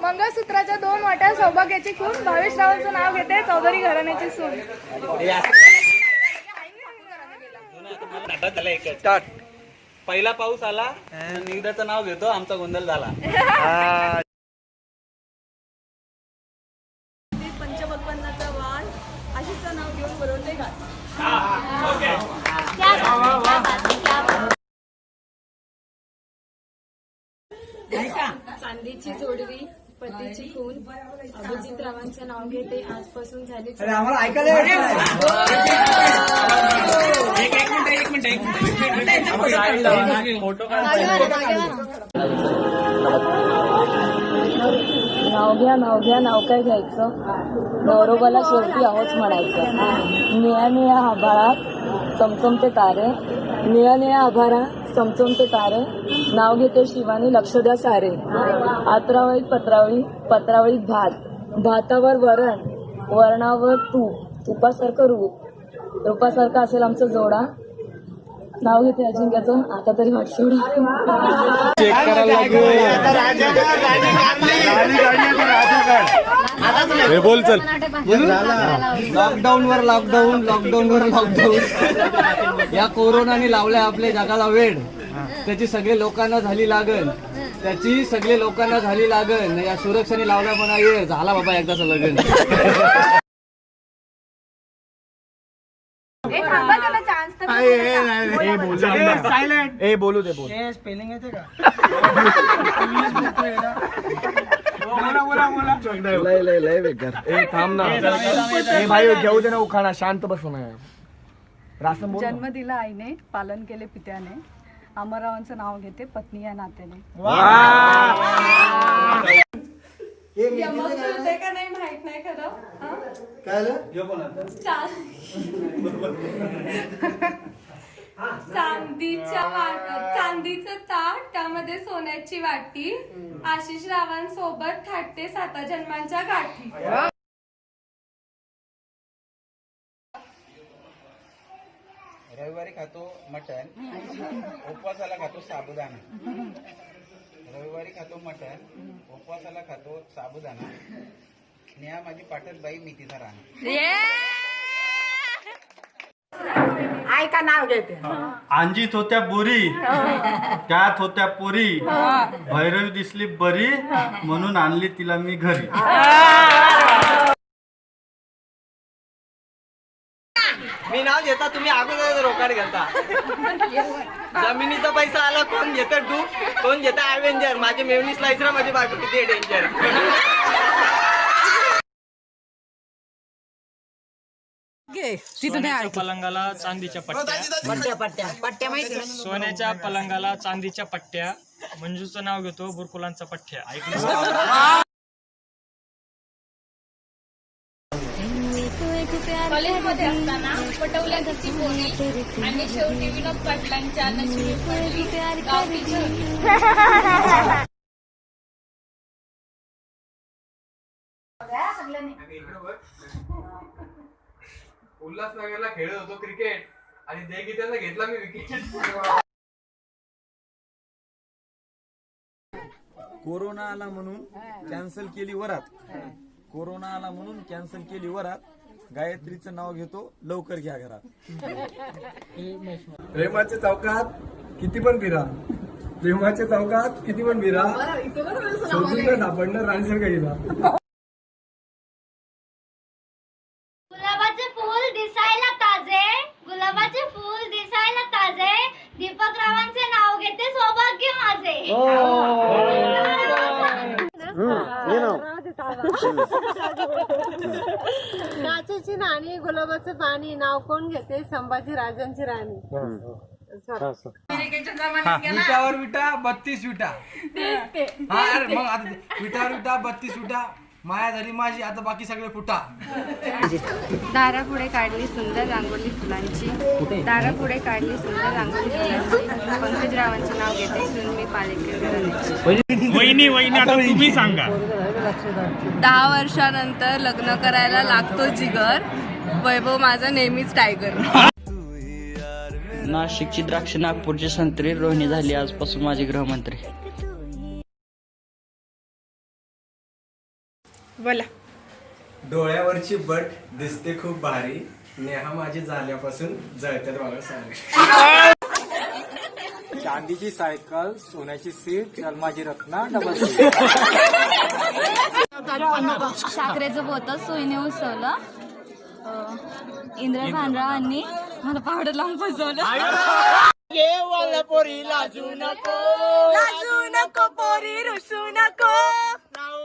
मंगळसूत्राच्या दोन वाट्या सौभाग्याची खून. भावेश रावांचं नाव घेते चौधरी घराण्याची सून. स्टार्ट पहिला पाऊस आला निगदाचं नाव घेतो आमचा गोंधळ झाला. नाव घेऊन बोलवते चांदीची जोडवी पतीची खून. अभिजित रावांचं नाव घेते. आजपासून झाली अरे आम्हाला ऐकायला येत नाही. नाव घ्या नाव घ्या नाव काय घ्यायचं? नवरोबाला शेवटी आहोच म्हणायचं. निळ्या निळ्या आभाळात चमचमते तारे. निळ्या निळ्या आभाळा चमचमते तारे. नाव घेते शिवानी लक्ष द्या सारे. आत्रावळीत पत्रावळी पत्रावळीत भात. भातावर वरण वरणावर तूप. तुपासारखं रूप. रूपासारखं असेल आमचं जोडा. नाव घेते अजिंक्याचं. आता तरी वाट सोडा. लॉकडाऊन वर लॉकडाऊन लॉकडाऊन वर लॉकडाऊन या कोरोनाने लावलाय आपल्या जगाला वेळ त्याची सगळे लोकांना झाली लागण. त्याची सगळे लोकांना झाली लागण. या सुरक्षेने लावला म्हणा ये झाला बाबा एकदाच लग्न. ए बोलू दे बोल. लय लय लय बेकार. ए थांब ना. ए भाई घेऊ दे ना उखाणा. शांत बस ना रासन. जन्म दिला आईने पालन केले पित्याने. अमररावांचं नाव घेते पत्नी या नात्याने. ते का नाही? माहीत नाही खरं. चांदीच्या वाट चांदीचं ताट त्यामध्ये सोन्याची वाटी आशिष रावांसोबत थाटते साता जन्मांच्या गाठी. रविवारी खातो मटन उपवासाला खातो साबुदाणा. रविवारी खातो मटन उपवासाला खातो साबुदाणा. नेहा माझी पाठक बाई मी तिचा राहणार अंजीत होत्या बोरी त्यात होत्या पोरी. भैरवी दिसली बरी म्हणून आणली तिला मी घरी. मी नाव घेता तुम्ही अगोदर रोकाड घालता जमिनीचा पैसा आला कोण घेत टू कोण घेत अवेंजर माझे मेवणी स्लाइसरा माझी बायको किती डेंजर पलंगाला चांदीच्या पट्ट्या. सोन्याच्या पलंगाला चांदीच्या पट्ट्या. मंजूचं नाव घेतो बुरकुलांचा पठ्या ऐकलं? कॉलेजमध्ये असताना पटवल्या घसी पोरी आणि शेवटी विनोद पाटलांच्या नशिबी पडली गावठी झोळी. उल्हासनगरला खेळत होतो क्रिकेट आणि देगित्याला घेतला मी विकेट कोरोना आला म्हणून कॅन्सल केली वरात. कोरोना आला म्हणून कॅन्सल केली वरात. गायत्रीचं नाव घेतो लवकर घ्या घरात. प्रेमाच्या चौकात किती पण फिरा प्रेमाच्या चौकात किती पण फिरा शोधून सापडणार राणीसारखा हिरा गुलाबाचे फूल दिसायला ताजे. गुलाबाचे फूल दिसायला ताजे. दीपक रावांचे नाव घेते सौभाग्य माझे. काचेची नाणी गुलाबाचं पाणी. नाव कोण घेते? संभाजी राजांची राणी. विटावर विटा बत्तीस विटा. हा अरे मग आता ते विटावर विटा बत्तीस विटा. माया झाली माझी आता बाकी सगळे फुटा. दारापुढे काढली सुंदर रांगोळी फुलांची. दारापुढे काढली सुंदर रांगोळी फुलांची. पंकजरावांचे नाव घेते सुनमी पालेकर घराण्याची. वहिनी वहिनी आता तुम्ही सांगा. दहा वर्षानंतर लग्न करायला लागतो जिगर. वैभव माझा नेहमीच टायगर नाशिकची द्राक्ष नागपूरची संत्री रोहिणी झाली आजपासून माझी गृहमंत्री. बोला. डोळ्यावरची बट दिसते खूप भारी. नेहा माझी झाल्यापासून जळतात मला सांग चांदीची सायकल सोन्याची सीट माझी रत्ना डबल साखरेचं बोत सोयीने उसवलं इंद्र भानरावांनी मला पावडर लावून फसवलं लाजू नको पोरी रुसू नको.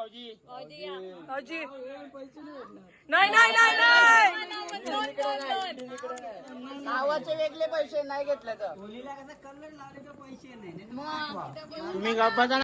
भाऊजी. नाही नाही नाही नाही नावाचे वेगळे पैसे नाही घेतले तर मग